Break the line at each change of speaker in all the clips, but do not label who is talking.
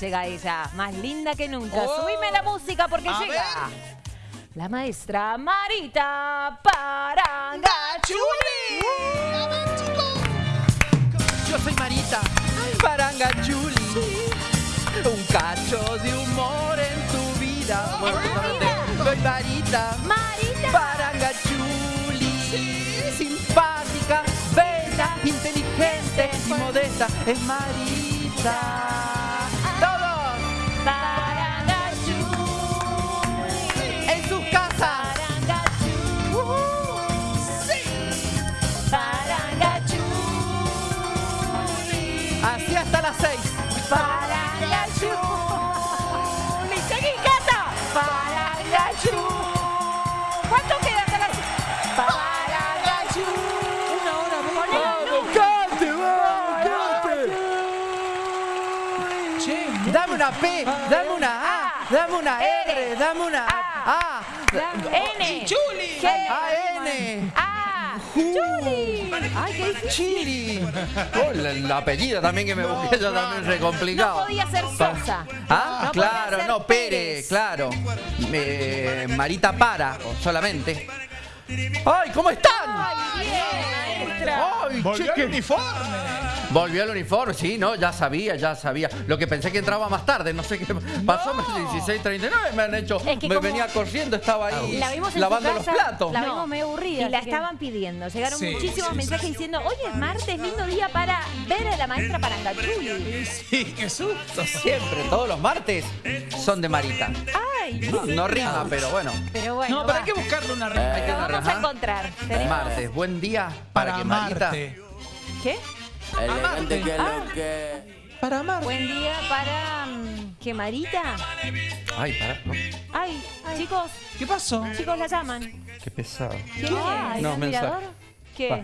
Llega ella, más linda que nunca.
Oh.
Subime la música porque llega la maestra Marita Parangachuli.
Yo soy Marita Parangachuli. Un cacho de humor en tu vida. Bueno,
Marita.
soy Marita
Marita.
Parangachuli. Simpática, bella, inteligente y modesta. Es Marita. En sus casas. Así hasta las seis. P, dame una A, dame una R, dame una A,
N.
Chuli.
G.
A, N.
A. Chuli. Ay, qué difícil.
Chili. Oh, apellido también que me busqué yo también re complicado.
No podía ser Sosa.
Ah,
No podía
claro,
ser
no, Pérez, claro. Eh, Marita Para, solamente. ¡Ay, ¿cómo están?
Ay, bien, maestra.
¡Ay, che, qué-
uniforme.
Volvió el uniforme, sí, no, ya sabía, ya sabía. Lo que pensé que entraba más tarde, no sé qué pasó, 16.39 me han hecho,
Es que
me venía corriendo, estaba ahí
La vimos en
lavando
su
los
casa,
platos.
La
No.
vimos medio aburrida.
Y la
que-
estaban pidiendo. Llegaron
Sí,
muchísimos
sí,
mensajes diciendo, hoy es martes, lindo día para ver a la maestra Parangachuli.
Sí, qué susto.
Siempre, todos los martes son de Marita.
Ay,
No, no rima, pero bueno.
Pero bueno.
No, pero hay que buscarle una rima.
Hay que
lo
una
vamos a encontrar.
Martes, buen día para,
Para
que Marita.
¿Qué?
Para amarte.
Buen día para... mm, ¿Qué, Marita?
Ay, para, no,
Ay, chicos,
¿Qué pasó?
chicos la llaman.
qué pesado.
¿Quién
Ay,
es?
No,
¿el
mensaje.
admirador?
¿Qué?
Va.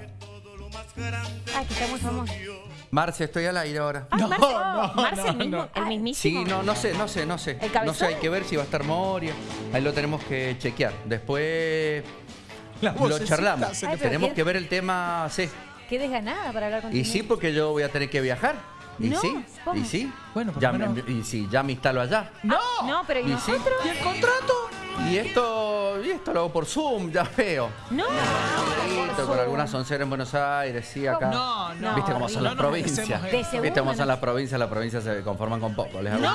Ay, que está muy famoso.
Marce, estoy al aire ahora.
Ay,
No,
Marce,
no,
Marce, el,
no,
mismo,
no.
el mismísimo.
Sí, no, no sé, no sé, no sé.
¿El cabezón?
No sé, hay que ver si va a estar Moria. Ahí lo tenemos que chequear. Después lo charlamos.
Ay,
Tenemos
¿quién?
que ver el tema, sí.
Qué desganada para hablar contigo.
Y sí, porque yo voy a tener que viajar. Y
No,
sí,
¿cómo?
y sí.
Bueno,
ya me- y sí, ya me instalo allá.
No.
No, pero ¿y
Y sí.
nosotros?
¿Y el contrato?
Y esto, y esto lo hago por Zoom, ya veo.
No.
Con algunas onceras en Buenos Aires, sí, acá.
No, no.
¿Viste cómo son
no
las
nos
provincias? ¿Viste cómo son
no.
las provincias? Las provincias se conforman con poco. Les hago,
¡No!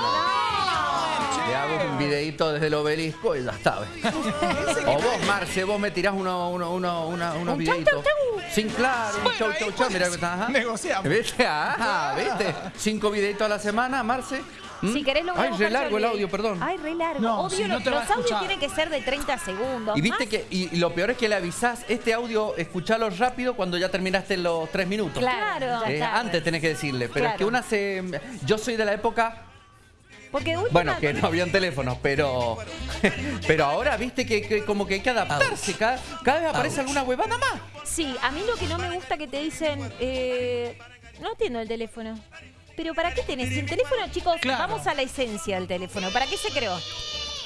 Le hago un videito desde el obelisco y ya está. o vos, Marce, vos me tirás uno, uno, uno, una- unos
Un chau,
videitos.
chau, chau.
Sin claro, un
Bueno,
chau, chau, chau.
pues,
que está. ajá.
negociamos.
¿Viste? Ah, ¿viste? Cinco videitos a la semana, Marce. ¿Mm?
Si querés lo
Ay, re largo el audio, perdón.
Ay, re largo.
No,
Obvio,
si no
los,
te va a
los audios tienen que ser de 30 segundos.
Y viste
Más-
que, y lo peor es que le avisás, este audio, escuchalo rápido cuando ya terminaste los tres minutos.
Claro.
Eh, antes tenés que decirle, pero es que
Claro.
una se. Yo soy de la época,
Porque de última-
bueno, que no habían teléfonos, pero. Pero ahora viste que, que como que hay que adaptarse. Cada, cada vez aparece alguna huevada más.
Sí, a mí lo que no me gusta que te dicen, eh, no atiendo el teléfono. Pero ¿para qué tenés? Si el teléfono, chicos,
Claro.
vamos a la esencia del teléfono. ¿Para qué se creó?
Ya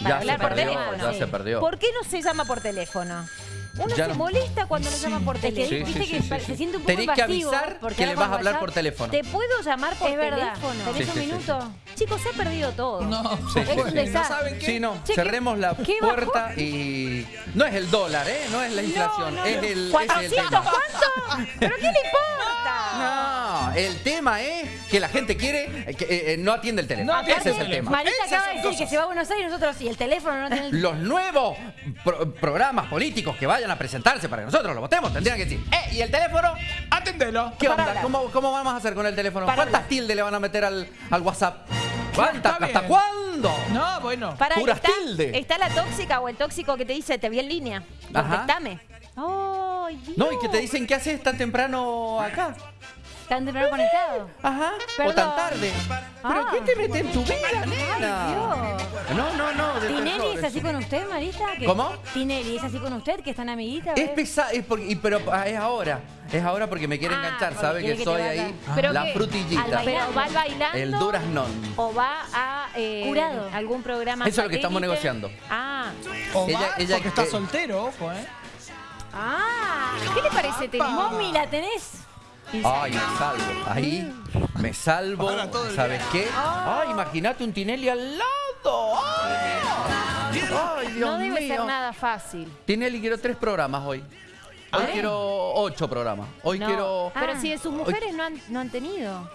Para
se
hablar por
perdió,
teléfono.
ya se perdió.
¿Por qué no se llama por teléfono? Uno
Ya
se
no-
molesta cuando nos llaman por
que
teléfono.
Sí,
viste
sí,
que
sí,
se siente un poco
Tenés que
invasivo,
avisar
porque
que le vas a hablar
WhatsApp-
por teléfono.
¿Te puedo llamar por
Es verdad.
teléfono?
¿Tenés
Sí,
un
sí, sí,
minuto?
Chicos, se ha perdido todo.
No.
Sí, sí,
Es
sí.
un
¿No
desastre.
saben qué?
Sí, no,
Che, ¿qué-
cerremos la
qué bajó?
puerta y. No es el dólar, ¿eh? No es la inflación,
No, no,
es
no.
el. es el
¿400
tema.
cuánto? ¿Pero qué le importa?
El tema es que la gente quiere eh, que eh, eh, no atiende el teléfono.
No atiende
Ese es
el
tema.
Marita
Esas
acaba de decir
cosas.
que se va a Buenos Aires y nosotros sí, el teléfono no tiene el...
Los nuevos pro- programas políticos que vayan a presentarse para que nosotros lo votemos tendrían que decir, ¡eh! ¿Y el teléfono?
Atendelo.
¿Qué
Para
onda?
hablar.
¿Cómo, cómo vamos a hacer con el teléfono?
Para
¿Cuántas
hablar.
tildes le van a meter al, al WhatsApp? ¿Cuántas?
Está
¿Hasta
bien.
cuándo?
No, bueno.
Para,
Puras
está,
tilde.
está la tóxica o el tóxico que te dice, te vi en línea.
Ajá.
Contestame. Ay, Dios.
No, y que te dicen, ¿qué haces tan temprano acá?
¿Tan temprano conectado?
Ajá. O
Perdón.
tan tarde. ¿Pero
Ah.
qué te mete en tu vida, nena?
Dios.
No, no, no.
¿Tinelli es así con usted, Marita? ¿Que-
¿Cómo?
¿Tinelli es así con usted, que están amiguitas?
Es pesado, es porque, y- pero ah, es ahora. Es ahora porque me quiere
Ah,
enganchar, ¿sabe? Que
que
soy ahí
Pero
la
que-
frutillita.
Pero va al bailando.
El duraznón.
O va a eh,
Curado.
algún programa.
Eso es lo que estamos negociando.
Ah.
O
Ella-
va,
ella-
porque está
eh,
soltero, ojo, ¿eh?
Ah. ¿Qué le parece?
Apa.
Momi, ¿la tenés?
Ay, me salvo. Ahí me salvo. ¿Sabes qué? Ay, imagínate un Tinelli al lado. Ay, Ay, Dios
no debe
mío.
ser nada fácil.
Tinelli, quiero tres programas hoy. Hoy
Ah.
quiero ocho programas. Hoy
No,
quiero.
Pero
Ah.
si de sus mujeres no han, no han tenido.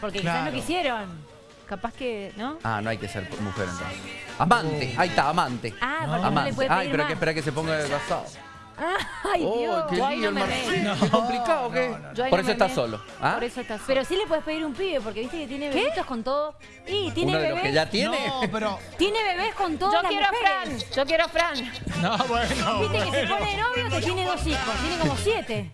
Porque quizás no quisieron.
Capaz que, ¿no?
Ah, no hay que ser mujer entonces. Amante, ahí está, amante.
Ah,
No.
porque no le
Amante.
puede
Ay, pero hay
más.
que esperar que se ponga de casado.
Ay,
Oh,
Dios.
qué lío
no
el
me.
Qué complicado, ¿qué?
Yo ahí
Por
no
eso
me
está
meto.
solo. ¿ah?
Por eso está solo.
Pero sí le puedes pedir un pibe, porque viste que tiene bebitos con todo. Y tiene
Uno de los
bebés.
que ya tiene.
No, pero.
Tiene bebés con todas
Yo
las
quiero a
mujeres.
Fran. Yo quiero a Fran.
No, bueno.
Viste que se
bueno.
pone de novio que tiene dos hijos. Tiene como siete.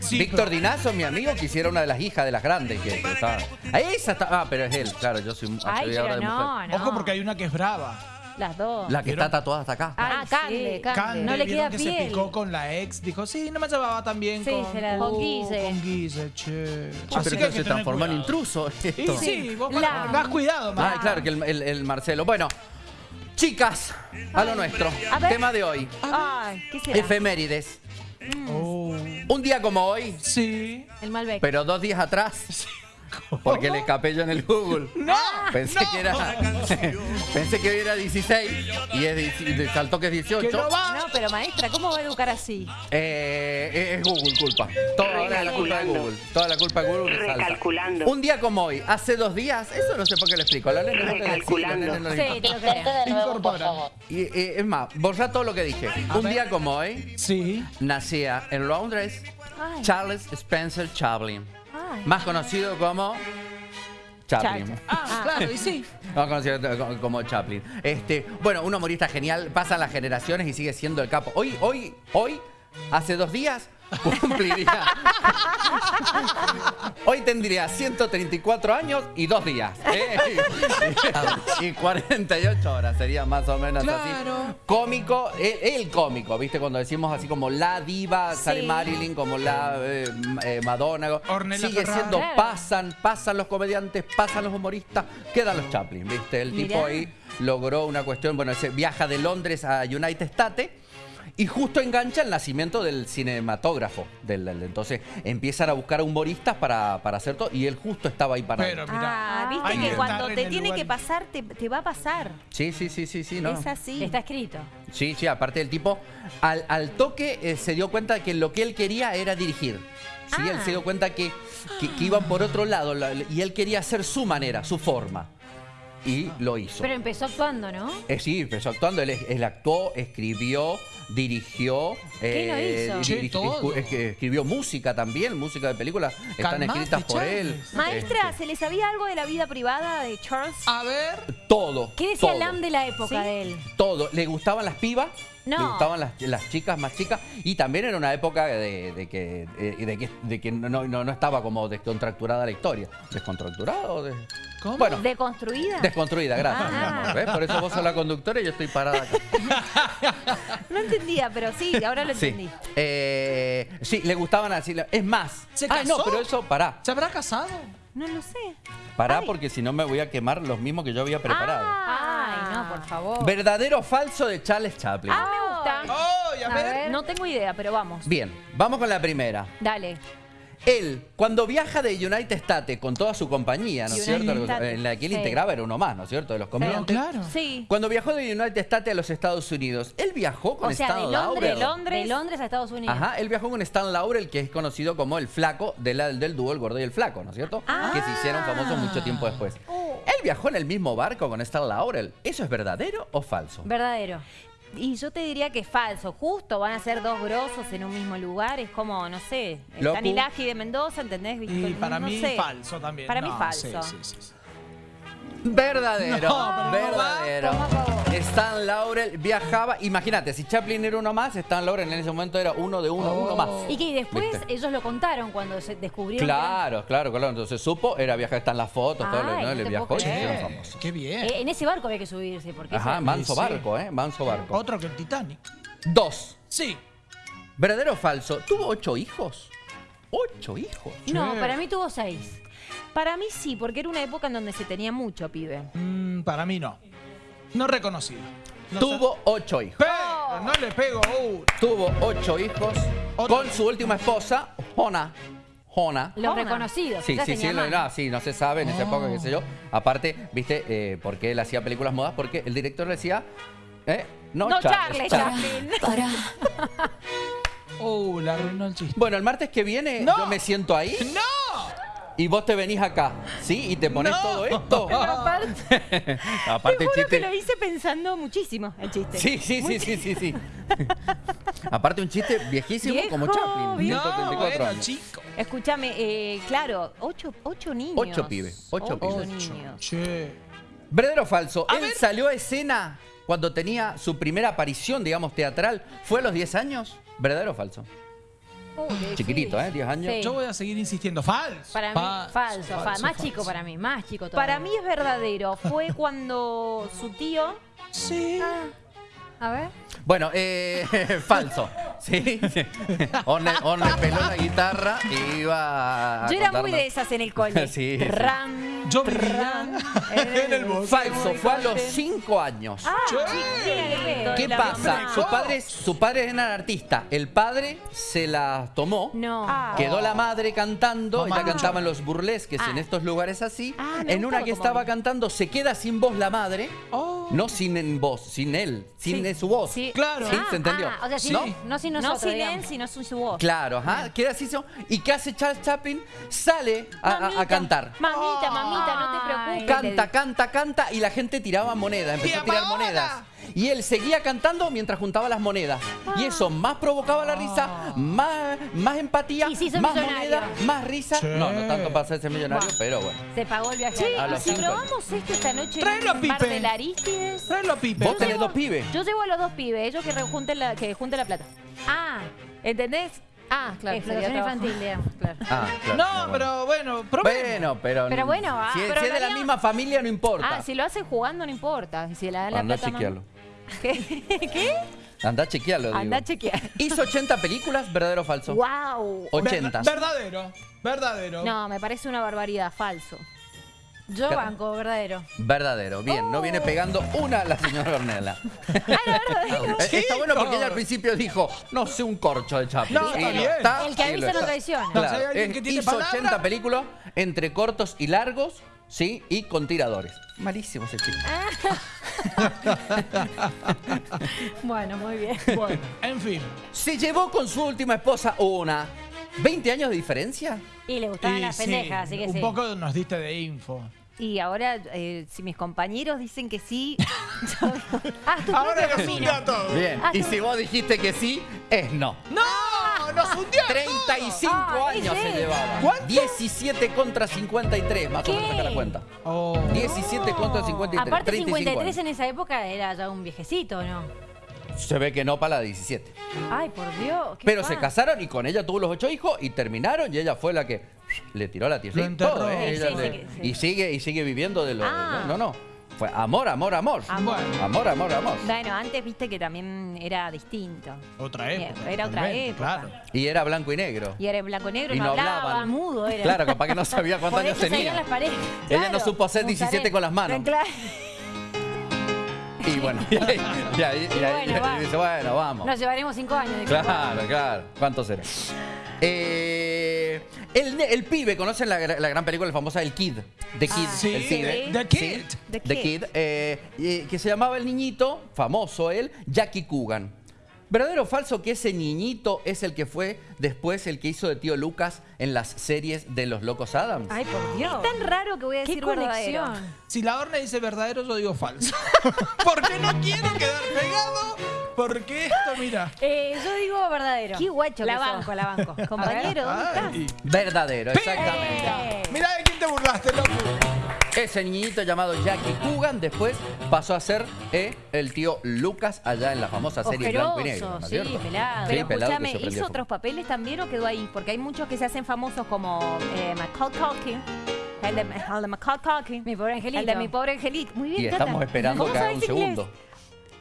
Sí,
Víctor
pero-
Dinazo, mi amigo, quisiera una de las hijas de las grandes que, que estaba. Ah, Esa está. Ah, pero es él, claro, yo soy
Ay,
soy ahora
pero
de mujer.
no, no.
Ojo porque hay una que es brava.
Las dos.
La que está tatuada hasta acá.
Ah,
Ay,
Cande,
sí.
Cande.
Cande,
No le
¿vieron
queda
que se
piel.
picó con la ex. Dijo, sí, no me llevaba tan bien
Sí,
con,
se la-
Con Guille.
Con Guille, che.
Ah,
Así
pero
que
se
que tener
transformó en intruso
Y
esto.
sí, vos
La-
más cuidado,
Ah,
más.
claro, que el, el- el Marcelo. Bueno, chicas, a lo nuestro.
A ver.
Tema de hoy.
Ay, ¿qué será?
Efemérides.
Oh,
Un día como hoy,
sí.
El Malbec.
pero dos días atrás. Porque le escapé yo en el Google.
¡No!
Pensé
no.
que era. pensé que hoy era 16 y es, saltó que es 18.
Que no va.
No, pero maestra, ¿cómo va a educar así?
Eh, es Google culpa. Toda la culpa de Google. Toda la culpa de Google que salta.
Recalculando.
Un día como hoy, hace dos días, eso no sé por qué lo explico. A los nenes no
Sí, te lo creo.
Y, eh, es más, borra todo lo que dije. Un
ver.
día como hoy,
Sí.
nacía en Londres
Ay.
Charles Spencer Chaplin. Más conocido como Chaplin.
Chacha.
Ah, claro, y sí.
Más conocido como- como Chaplin. Este, bueno, un humorista genial, pasan las generaciones y sigue siendo el capo. Hoy, hoy, hoy, hace dos días, cumpliría. Hoy tendría 134 años y dos días. ¿eh? Y 48 horas, sería más o menos así.
Claro.
Cómico, el, el cómico, ¿viste? Cuando decimos así como la diva, sale Marilyn, como la eh, eh, Madonna.
Ornella
sigue
Ferrara.
siendo, pasan, pasan los comediantes, pasan los humoristas, quedan los Chaplin, ¿viste? El tipo
Mirá.
ahí logró una cuestión, bueno, se viaja de Londres a United States y justo engancha el nacimiento del cinematógrafo. Del, del- entonces empiezan a buscar humoristas para, para hacer todo y él justo estaba ahí para
Pero mira.
Ah, viste que
que
cuando
estar en
te
el
tiene
lugar.
que pasar, te, te va a pasar.
Sí, sí, sí, sí, sí, no.
Es así.
Está escrito.
Sí, sí, aparte del tipo, al, al toque eh, se dio cuenta que lo que él quería era dirigir. Sí, él
Ah.
se dio cuenta que, que- que iban por otro lado la- y él quería hacer su manera, su forma. Y lo hizo.
Pero empezó actuando, ¿no?
Eh, sí, empezó actuando, él, él actuó, escribió, dirigió.
¿Qué hizo?
Todo.
es que escribió música también, música de películas, están
Calmate,
escritas por
Charles.
él.
Maestra,
Este,
¿se le sabía algo de la vida privada de Charles?
A ver.
todo.
¿Qué decía
todo.
Lam de la época
¿Sí?
de él?
Todo. Le gustaban las pibas.
No.
Le gustaban las, las chicas más chicas. Y también era una época de, de que, eh, de que, de que no, no, no estaba como descontracturada la historia. ¿Descontracturada o de.?
¿Cómo?
Bueno,
¿Deconstruida?
desconstruida, gracias. mi
Ah.
Por eso vos sos la conductora y yo estoy parada acá.
No entendía, pero sí, ahora lo
Sí.
entendí.
Eh, sí, le gustaban así. Es más.
¿Se
Ah, no,
casó?
pero eso, pará.
¿Se habrá casado?
No lo sé.
Pará,
Ay.
porque si no me voy a quemar los mismos que yo había preparado.
Ah.
Ay, no, por favor.
¿Verdadero o falso de Charles Chaplin?
Ah, me gusta.
¡Oh, a
A
ver!
ver.
No tengo idea, pero vamos.
Bien, vamos con la primera.
Dale.
Él, cuando viaja de United States con toda su compañía, ¿no es cierto? En la que él
Sí.
integraba era uno más, ¿no es cierto? De los comediantes.
claro.
Sí.
Cuando viajó de United States a los Estados Unidos, él viajó con
O sea, de
Stan
Londres,
Laurel.
de Londres.
de Londres a Estados Unidos.
Ajá, él viajó con Stan Laurel, que es conocido como el flaco de la- del dúo El Gordo y el Flaco, ¿no es cierto?
Ah.
Que se hicieron famosos mucho tiempo después. Él viajó en el mismo barco con Stan Laurel. ¿Eso es verdadero o falso?
Verdadero.
Y yo te diría que es falso. Justo van a ser dos grosos en un mismo lugar. Es como, no sé, el
Locu.
De Mendoza, ¿entendés?
Y para
No
mí
sé.
falso también.
Para mí
No,
falso.
sí, sí, sí.
Verdadero,
No, pero no
verdadero. Stan Laurel viajaba, imagínate, si Chaplin era uno más, Stan Laurel en ese momento era uno de uno,
Oh.
uno más.
Y que después
¿Viste?
ellos lo contaron cuando se descubrieron. eran-
Claro, claro, claro. Entonces supo, era viajar, están las fotos, todo ¿no?
no
Le viajó y se
creer.
hicieron famosos.
Qué bien.
Eh, en ese barco había que subirse porque
Ajá,
eso-
manso
Sí.
barco, ¿eh? Manso barco.
Otro que el Titanic.
Dos.
Sí.
¿Verdadero o falso? ¿Tuvo ocho hijos? ¿Ocho hijos?
No, para mí tuvo seis.
Para mí sí, porque era una época en donde se tenía mucho, pibe.
Mm, para mí no. No reconocido. No
Tuvo ocho hijos.
Pero no le pego uh.
Tuvo ocho hijos
Otro.
con su última esposa, Jona. Jona.
Los
Jona.
reconocidos.
Sí, sí, sí,
tenía
no, sí, no se sabe en esa época, qué sé yo. Aparte, viste, eh, porque él hacía películas modas, porque el director le decía, eh, no,
No,
Charles,
Charles,
Charles.
Chaplin.
Oh, la arruinó el chiste.
Bueno, el martes que viene
No.
yo me siento ahí
¡No!
Y vos te venís acá, ¿sí? Y te pones
No.
todo esto.
Pero aparte,
Aparte,
te juro que
chiste.
lo hice pensando muchísimo el chiste.
Sí, sí, sí, sí, sí, sí. Aparte un chiste viejísimo
Viejo,
como Chaplin,
viejo.
134
No, bueno,
años.
chico.
Escúchame, eh, claro, ocho, ocho niños.
Ocho pibes, ocho pibes.
niños.
Che.
¿Verdadero o falso?
A
Él
ver.
salió a escena cuando tenía su primera aparición, digamos, teatral. ¿Fue a los 10 años? ¿Verdadero o falso?
Qué
Chiquitito,
difícil.
¿eh? 10 años.
Sí.
Yo voy a seguir insistiendo. Falso.
Para mí,
Fa-
falso, fa- Más
falso.
chico para mí, más chico todavía.
Para mí es verdadero. Fue cuando su tío.
Sí.
A ver.
Bueno, eh, falso. ¿Sí? Orne, Orne peló la guitarra y iba a
Yo era muy de esas en el cole.
Sí, sí.
Ran,
Yo en el bosque.
Falso, fue a los 5 años.
Ah, chiquito,
¿Qué
la
pasa?
mamá.
Sus padres, sus padres eran artistas. El padre se las tomó.
No.
Ah.
Quedó la madre cantando,
Mamá.
ella cantaba en los burlesques en
Ah.
estos lugares así.
Ah, me
en una que
como
estaba cantando, se queda sin voz la madre.
Oh.
No sin en voz, sin él, sin
Sí.
su voz.
Sí.
Claro.
¿Sí?
Ah,
¿Se entendió?
ah, o sea, sí,
¿No?
no sin
No sin
digamos.
él, sino sin su voz.
Claro, ajá, queda así. ¿Y qué hace Charles Chaplin? Sale a, a- a cantar.
Mamita, mamita, no te preocupes.
Canta, canta, canta y la gente tiraba monedas, empezó a
¡Y
tirar monedas. Y él seguía cantando mientras juntaba las monedas. Y eso más provocaba la risa, más, más empatía, más
millonario.
moneda, más risa.
Sí.
No, no tanto para hacerse millonario, pero bueno.
Se pagó el viaje.
Che,
A
¿y
los
si
cinco
probamos esto esta noche en el bar
Pipe.
de la Aristides?
Tráelo, Pipe.
Vos tenés dos pibes.
Yo llevo a los dos pibes, ellos que junten la, que junten la plata.
Ah,
¿Entendés? Ah, claro.
explotación infantil, digamos. Claro.
Ah, claro.
No,
bueno.
pero bueno, probemos.
Bueno, pero.
Pero bueno, ah,
si,
pero
si es de la misma familia, no importa.
Ah, si lo hacen jugando no importa. Si le dan la plata
chequearlo.
¿Qué? ¿Qué?
Anda a chequearlo, digo.
Anda a chequear.
Hizo 80 películas, verdadero o falso.
¡Wow!
80.
Ver- verdadero. Verdadero.
No, me parece una barbaridad, falso.
Yo
Claro.
banco, verdadero.
Verdadero, bien, no viene pegando una la señora Ornella.
verdadero.
Eh, Está bueno porque ella al principio dijo, no sé un corcho de Chaplin.
No, está
Y.
El que avisa no traiciona.
No,
Claro,
si hay alguien
es-
que tiene
hizo
palabra.
80 películas entre cortos y largos, ¿sí? Y con tiradores. Malísimo ese chico.
Bueno, muy bien.
Bueno, en fin.
Se llevó con su última esposa una. ¿20 años de diferencia?
Y le gustaban
Y
las
sí,
pendejas, así que
un
sí.
poco nos diste de info.
Y ahora, eh, si mis compañeros dicen que sí, yo digo, haz tu
Ahora
propio
nos
camino.
hundió a todos.
Bien.
Ah,
Y si vos dijiste que sí, es no.
¡No! ¡Nos hundió a todos!
35
Ah,
años se llevaba.
¿Cuánto?
17 contra 53, más o menos saca la cuenta.
Oh.
17 contra 53.
Aparte,
35
53
años.
en esa época era ya un viejecito, ¿no?
Se ve que no para la 17.
Ay, por Dios. qué
Pero se casaron y con ella tuvo los ocho hijos y terminaron y ella fue la que le tiró la tierra todo, ¿eh?
Sí, sí,
le-
sí, sí.
Y sigue y sigue viviendo de lo
Ah.
no, no. Fue amor, amor, amor.
Amor.
Amor, amor, amor.
Bueno, antes viste que también era distinto.
otra época.
Era otra época.
Claro.
Y era blanco y negro.
Y era blanco y negro,
Y
no,
no
hablaba.
hablaban.
Mudo era.
Claro, capaz que no sabía cuántos años tenía.
las paredes.
Ella no supo hacer 17 con las manos.
Claro.
Y bueno, y ahí, y ahí- y
Y
ahí-
bueno,
y dice, bueno, vamos.
Nos llevaremos cinco años. de
Claro, claro. ¿Cuánto será? Eh, el, ne- el pibe, ¿conocen la, la gran película famosa El Kid? The Kid,
Ah, sí,
el pibe.
The Kid.
Sí,
The
The
Kid.
Eh, eh, que se llamaba el niñito, famoso él, Jackie Coogan. ¿Verdadero o falso que ese niñito es el que fue después el que hizo de tío Lucas en las series de los Locos Adams?
Ay, por Dios. Es tan raro que voy a
Qué
decir verdadero.
conexión.
Si la horna dice verdadero, yo digo falso. Porque no quiero quedar pegado. Porque esto, mira.
Eh, yo digo verdadero.
Qué guacho
La
que sos.
banco, la banco.
Compañero, ¿dónde estás?
Verdadero, exactamente.
Eh,
Mirá de quién te burlaste, loco.
Ese niñito llamado Jackie Coogan después pasó a ser eh, el tío Lucas allá en la famosa serie Blanco y Negro. ¿no es
sí,
cierto?
pelado.
Pero
pelado
escúchame, ¿hizo
fuego.
otros papeles también o quedó ahí? Porque hay muchos que se hacen famosos como eh, Culkin. El de, el de Culkin.
Mi pobre angelito.
El de mi pobre angelito. Muy bien,
Y estamos esperando
¿Cómo
que haga un
inglés?
segundo.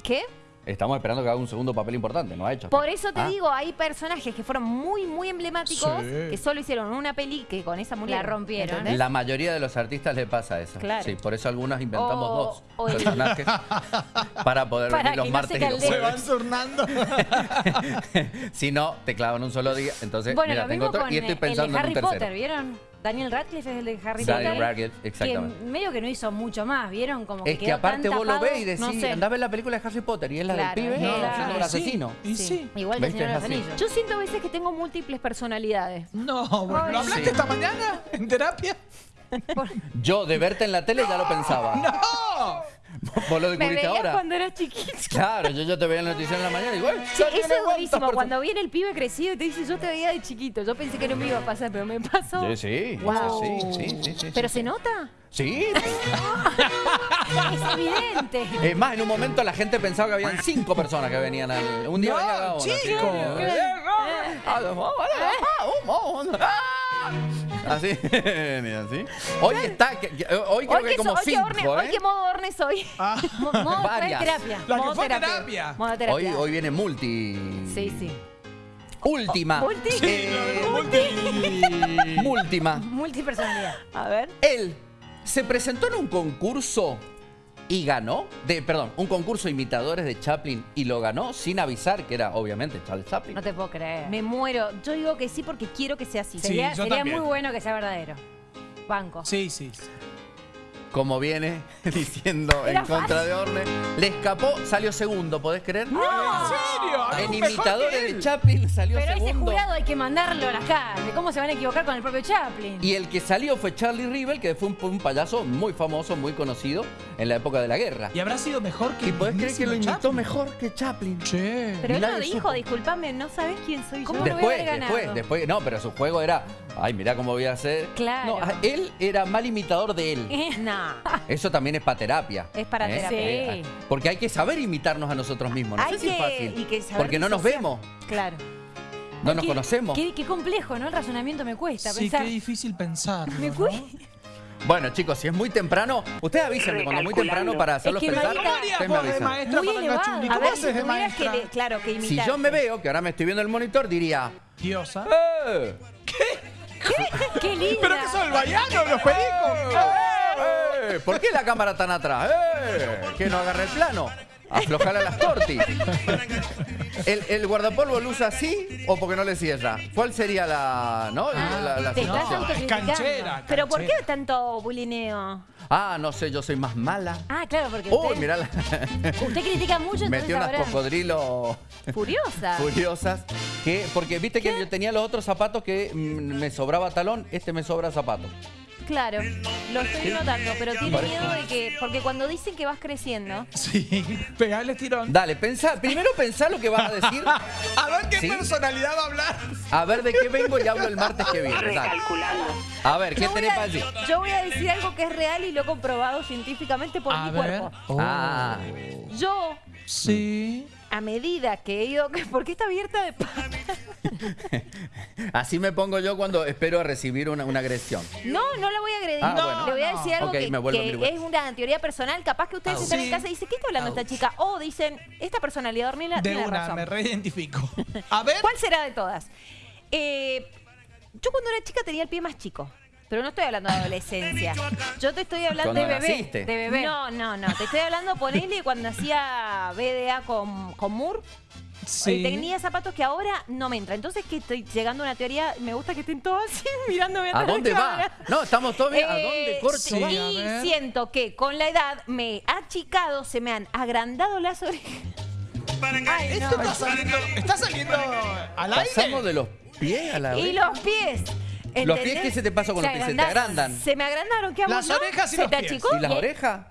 ¿Qué?
Estamos esperando que haga un segundo papel importante, no ha hecho.
Por eso te
Ah.
digo, hay personajes que fueron muy, muy emblemáticos,
Sí.
que solo hicieron una peli que con esa murieron.
rompieron.
¿entendés?
La mayoría de los artistas le pasa eso.
Claro.
Sí, por eso algunos inventamos
O-
dos
o el-
personajes para poder
Para
venir los
no
martes
se
y los
Se van turnando.
si no, te clavan un solo día. Entonces,
Bueno,
mira,
lo
tengo otro y estoy
eh,
pensando
el Harry
en un tercero.
Potter, ¿vieron? Daniel Radcliffe es el de Harry
Daniel
Potter.
Radcliffe, exactamente.
Que medio que no hizo mucho más, ¿vieron? Como que
Es que
quedó
aparte
tan
vos lo ves y decís,
no sé.
andá a ver la película de Harry Potter y es la
Claro,
del pibe
no,
siendo el asesino.
Y
Sí.
sí.
Igual que. Señor de los. Anillos.
Yo siento a veces que tengo múltiples personalidades.
No, bueno, ¿lo hablaste
Sí.
esta mañana en terapia?
Yo, de verte en la tele, ya lo pensaba.
¡No!
Vos lo
Me
descubriste
veías
ahora.
cuando era chiquito.
Claro, yo, yo te veía en la noticia en la mañana y igual.
Sí, eso es buenísimo. Cuando viene el pibe crecido y te dice, yo te veía de chiquito. Yo pensé que no me iba a pasar, pero me pasó.
Sí, sí.
Wow.
Sí, sí, sí, sí.
¿Pero
sí.
se nota?
Sí.
Es evidente.
Es más, en un momento la gente pensaba que habían cinco personas que venían al. Un día
No,
venía cada uno. así.
chico.
Así, mira, así. Hoy está, que- que- hoy creo
Hoy
que
que,
como
so- hoy, que
cinco,
Orne,
¿eh?
hoy que modo Orne soy.
Ah,
Mo- Modo terapia.
la que fue terapia.
Modo
Hoy,
terapia.
hoy viene multi.
Sí, sí.
Última.
Multi.
Eh,
multi.
Múltima.
Multipersonalidad.
A ver.
Él se presentó en un concurso y ganó. De, perdón, un concurso de imitadores de Chaplin y lo ganó sin avisar que era obviamente Charles Chaplin.
No te puedo creer.
Me muero. Yo digo que sí porque quiero que sea así.
Sí.
sería
yo
sería muy bueno que sea verdadero. Banco.
Sí, sí.
Como viene diciendo
Era
en contra de Orne. Le escapó, salió segundo, ¿podés creer?
¿En serio? ¿Algo
En imitadores de? Chaplin salió
Pero ese
segundo.
jurado hay que mandarlo a las caras. ¿Cómo se van a equivocar con el propio Chaplin?
Y el que salió fue Charlie Rivel, que fue un, un payaso muy famoso, muy conocido en la época de la guerra.
¿Y habrá sido mejor que
¿Y podés creer que lo imitó
Chaplin?
mejor que Chaplin?
Che.
Pero él lo dijo, disculpame, no sabes quién soy
¿Cómo
yo.
lo voy a
Después, después, después, no, pero su juego era, ay, mirá cómo voy a hacer.
Claro.
No, él era mal imitador de él.
Nah.
Eso también es para terapia.
Es para terapia.
Eh, Porque hay que saber imitarnos a nosotros mismos. No
Hay
sé si es
que-
fácil.
y que saber
Porque no nos vemos,
Claro.
no nos
Qué-
conocemos.
Qué, qué complejo, ¿no? El razonamiento me cuesta
Sí,
pensar.
qué difícil pensar.
Me cuesta.
Bueno, chicos, si es muy temprano, ustedes avísenme cuando es muy temprano para hacerlos
Es que
pensar.
¿Cómo harías de maestra
Muy elevado.
A
¿Cómo
ver, si
haces de
tuvieras que,
maestra?
le- claro, que imitar.
Si yo me veo, que ahora me estoy viendo el monitor, diría.
Diosa.
¡Eh!
Qué linda.
¿Pero qué son, el baiano, los pericos?
¡Eh! ¿Por qué la cámara tan atrás? ¡Eh! Que no agarre el plano. Aflojala las tortis. ¿El, ¿El guardapolvo lo usa así o porque no le cierra? ¿Cuál sería la, ¿no? la, la
te
situación?
estás
No, es
autocriticando.
canchera.
Pero ¿por qué tanto bulineo?
Ah, no sé, yo soy más mala.
Ah, claro, porque
Uy,
usted,
mirá, la-
usted critica mucho,
metió unas cocodrilos
Furiosa.
furiosas. Que, porque viste que yo tenía los otros zapatos que mm, me sobraba talón, este me sobra zapato.
Claro, lo estoy notando, pero tiene
Parece-
miedo de que, porque cuando dicen que vas creciendo,
Sí, pegale tirón.
Dale, pensá, primero pensá lo que vas a decir,
A ver qué
¿Sí?
personalidad va a hablar.
a ver de qué vengo y hablo el martes que viene. Dale. A ver, ¿qué tenés para decir?
yo voy a decir algo que es real y lo he comprobado científicamente por
A
mi
ver.
cuerpo.
Oh.
Ah,
Yo,
Sí.
A medida que he ido, ¿por qué está abierta de pata?
así me pongo yo cuando espero a recibir una, una agresión.
No, no la voy a agredir.
Ah,
No,
bueno.
Le voy a
No.
decir algo que, es una teoría personal. Capaz que ustedes
Ah,
están
sí.
en casa y dicen, ¿qué está hablando esta chica? O dicen, esta personalidad Ornella
De
tiene
una,
razón.
me reidentifico. A ver.
¿Cuál será de todas? Eh, yo cuando era chica tenía el pie más chico. Pero no estoy hablando de adolescencia. Yo te estoy hablando de bebé.
naciste.
De bebé. No, no, no. Te estoy hablando, ponele, cuando hacía BDA con, con Moore.
Sí.
eh, Tenía zapatos que ahora no me entran. Entonces, que estoy llegando a una teoría. Me gusta que estén todos así mirándome
¿A
de
dónde va?
cámara.
No, estamos todos bien. ¿A
Eh,
dónde corcho
sí,
va?
a ver.
siento que con la edad me he achicado, se me han agrandado las orejas. Ay,
Esto
no.
está saliendo, está saliendo al aire.
Pasamos de los pies a la
Y
oreja.
los pies.
¿Los pies qué se te pasó con
Se
los pies? ¿Se te
agrandan. Se me agrandaron, ¿qué hago?
Las
no?
orejas y
¿Se
los
te
pies.
achicó?
¿Y las orejas?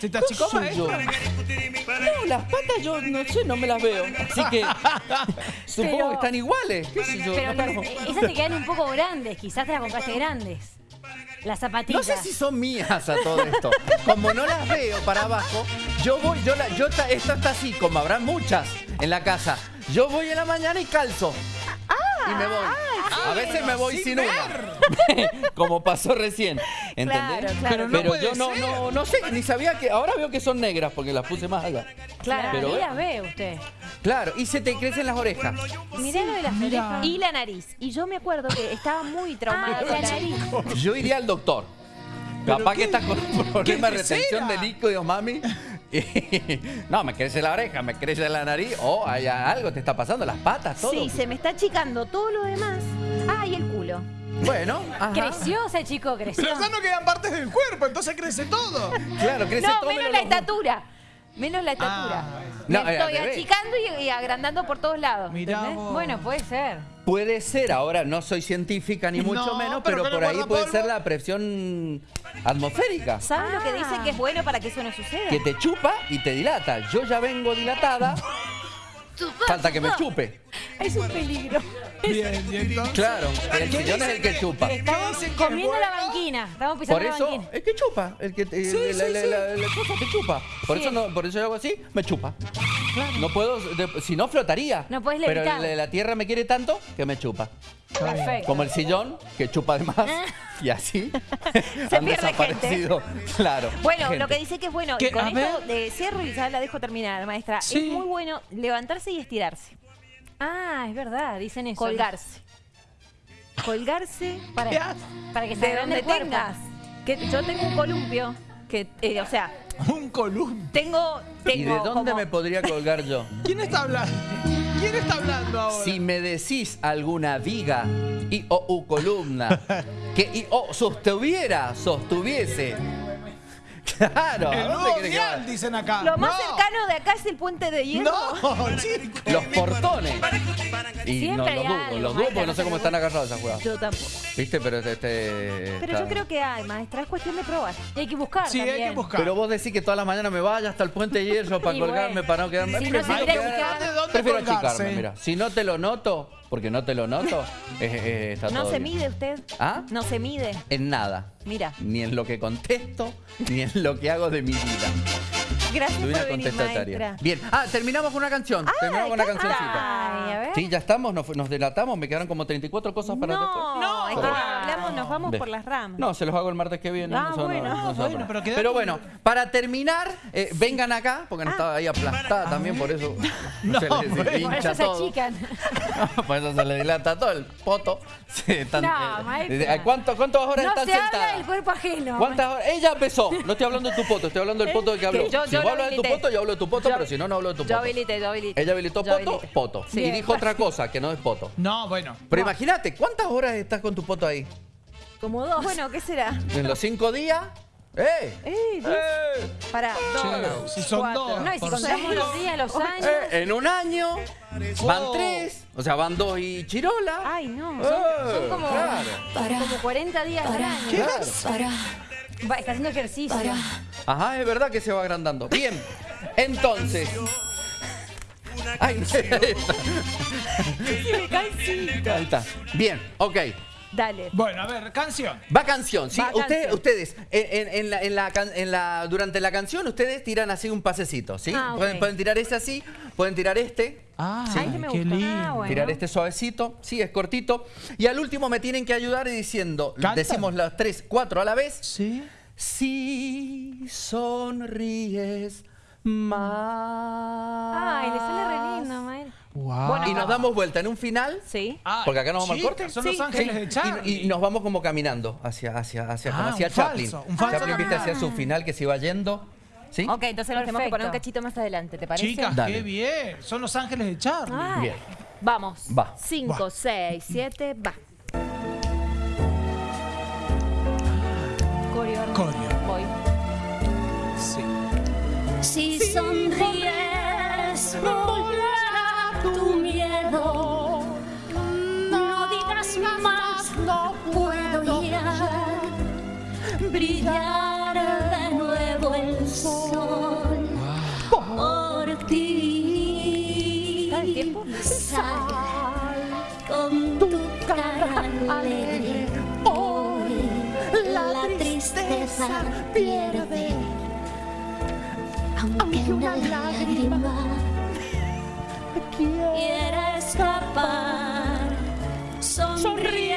¿Se te achicó, maestro?
No, las patas yo no sé, no me las veo. Así que supongo
Pero-
que están iguales. ¿Qué sé yo?
Pero
no,
las-
no.
esas te quedan un poco grandes, quizás te las compraste grandes. Las
No
zapatillas.
sé si son mías a todo esto. Como no las veo para abajo, yo voy, yo la, yo ta- esta está así, como habrá muchas en la casa. Yo voy en la mañana y calzo. Y me voy.
Ah,
A veces me voy sin una. Como pasó recién. ¿Entendés?
Claro, claro.
Pero no puede
yo no,
ser.
no, no sé, ni sabía que. Ahora veo que son negras porque las puse más allá.
Claro,
Pero,
ahí las ve usted.
Claro, y se te crecen las orejas.
Mirá lo de las
Mira.
orejas.
Y la nariz. Y yo me acuerdo que estaba muy traumada
Ah,
con
la nariz.
Yo iría al doctor.
¿Pero
Capaz
qué-
que estás con un problema de retención de líquidos, mami. Y- no, me crece la oreja, me crece la nariz. O hay algo te está pasando, las patas, todo.
Sí, se me está achicando todo lo demás. Ah, y el culo.
Bueno, ajá.
Creció ese chico, creció.
Pero ya no quedan partes del cuerpo, entonces crece todo.
Claro, crece
No,
todo
menos
menos
la
los-
estatura. Menos la estatura.
Ah,
Me
No,
estoy achicando y, y agrandando por todos lados.
Bueno, puede ser.
Puede ser, ahora no soy científica ni mucho
No,
menos,
pero
por ahí puede
polvo.
ser la presión atmosférica.
¿Sabes lo que dicen que es bueno para que eso no suceda?
Que te chupa y te dilata. Yo ya vengo dilatada. Falta que me chupe.
Es un peligro.
Bien, y entonces.
Claro, el
¿Qué
sillón es el que chupa.
Estamos comiendo la
bueno?
banquina. Estamos pisando
Por
la
eso,
banquina.
es que chupa. El que,
Sí,
la,
sí,
la-
sí.
la- la cosa te chupa. Por,
Sí.
eso no, por eso yo hago así, me chupa. No puedo, de- si no flotaría.
No puedes
Pero
levitar.
la, la tierra me quiere tanto que me chupa.
Perfecto.
Como el sillón, que chupa de más. Y así han
pierde
desaparecido. Claro.
Bueno,
gente.
lo que dice que es bueno,
¿Qué?
y con esto
ver.
de cierro y ya la dejo terminar, maestra,
Sí.
es muy bueno levantarse y estirarse,
Ah, es verdad, dicen eso.
colgarse. Colgarse
Para,
¿Qué haces?
para que se
de donde tengas. Que yo tengo un columpio, que, eh, o sea,
Un columpio.
tengo, tengo
¿Y de dónde
como-
me podría colgar yo?
¿Quién está hablando? ¿Quién está hablando ahora?
Si me decís alguna viga y o u columna que y o sostuviera, sostuviese. Claro,
dicen acá.
Lo más
No.
cercano de acá es el puente de hierro.
No, chicos.
Los portones. Y
Siempre
no
hay
los dudo, los dudo
maestra,
porque no sé cómo están agarrados esas jugadas.
Yo tampoco.
¿Viste? Pero este.
Pero
está-
yo creo que hay, maestra, es cuestión de probar.
Y hay que buscar
Sí, hay que buscar.
Pero vos decís que todas las mañanas me vaya hasta el puente de hierro para colgarme,
bueno,
para no quedarme.
si no
Prefiero
se quiere
quedar-
achicar-
¿Dónde- dónde
Prefiero achicarme, mira. Si no te lo noto, porque no te lo noto, es- es- está
No
todo
se
bien.
mide usted.
¿Ah?
No se mide.
En nada.
Mira.
Ni en lo que contesto, ni en lo que hago de mi vida.
Gracias
Soy
por
una
venir,
contestataria.
maestra.
Bien. Ah, terminamos con una canción. terminamos con una cancioncita.
Ay, a ver.
Sí, ya estamos, nos, nos delatamos, me quedaron como 34 cosas para después.
No, es que
Pero-
hablamos, nos vamos por las ramas.
No, se los hago el martes que viene.
Ah,
no
bueno.
no
Bueno, pero
bueno, para terminar, eh, vengan acá, porque no estaba ahí aplastada también, por eso
No,
se les
bueno.
Por
hincha
eso se achican.
por eso se le dilata todo el poto. Están-
No,
eh,
maestra.
¿cuánto- ¿Cuántas horas
No
están
se habla
sentadas?
del cuerpo ajeno.
¿Cuántas horas? Ella empezó. No estoy hablando de tu poto, estoy hablando del poto de que habló.
Yo-
si
yo
vos hablas de tu poto, yo hablo de tu poto, pero si no, no hablo de tu poto.
Yo habilité, yo habilité.
Ella habilitó poto, poto.
Sí.
Y dijo otra cosa, que no es poto.
No, bueno.
Pero imagínate, ¿cuántas horas estás con tu poto ahí?
Como dos.
Bueno, ¿qué será?
¿En los cinco días? ¡Eh!
Eh.
¡Eh!
Para, dos,
si son
cuatro.
dos.
No, y si contamos los días, los años.
Eh, En un año van
Oh.
tres, o sea, van dos y chirola.
Ay, no.
Eh,
Son como,
claro.
como 40 días al año.
Claro.
Va, está haciendo ejercicio.
Ajá, es verdad que se va agrandando. Bien, entonces. Ay, ahí está. Bien, ok.
Dale.
Bueno, a ver, canción.
Va canción, ¿sí?
Va
Ustedes,
canción.
ustedes en, en- en la, en la can- en la- durante la canción, ustedes tiran así un pasecito, ¿sí?
Ah, ok.
pueden, pueden tirar ese así, pueden tirar este,
Ah,
Sí. Ay, que me
qué
gusta.
lindo.
Ah, bueno.
tirar este suavecito, sí, es cortito. Y al último me tienen que ayudar y diciendo,
¿Cantan?
decimos las tres, cuatro a la vez.
Sí.
Si sonríes más.
Ay, le sale re lindo, maestra.
Wow.
Y nos damos vuelta en un final.
Sí.
Ay,
Porque acá nos vamos al
chicas,
corte.
Son
Sí,
los ángeles
Sí,
de Charlie.
y, y nos vamos como caminando hacia, hacia, hacia,
Ah,
hacia
un
Chaplin.
falso, un falso
Chaplin, viste, hacia su final que se iba yendo. ¿Sí?
Ok, entonces nos tenemos que poner un cachito más adelante, ¿te parece?
Chicas,
Dale.
qué bien. Son los ángeles de Charlie.
Ay.
Bien.
Vamos.
Va.
Cinco,
Va.
seis, siete, va. Coreo.
Coreo.
Voy.
Sí.
Si sonríes, volará Brillar de nuevo el sol por ti. Sal con tu cara alegre. Hoy la tristeza pierde aunque una lágrima quiera escapar, sonríe,